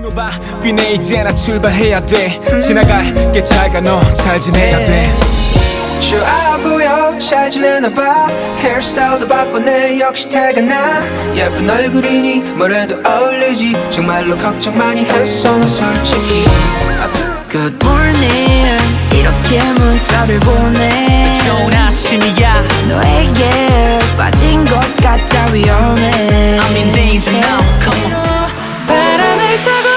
신호봐 귀네 이제 나 출발해야 돼. 지나갈게 잘가 너 잘 지내야 돼. 좋아 보여. 잘 지내나 봐. 헤어스타일도 바꿨네 역시 태가 나. 예쁜 얼굴이니 뭐래도 어울리지. 정말로 걱정 많이 했어 나 솔직히. Good morning. 이렇게 문자를 보내. 좋은 아침이야. 너에게 빠진 것 같아 위험해. I'm in danger now come on. 바람을 타고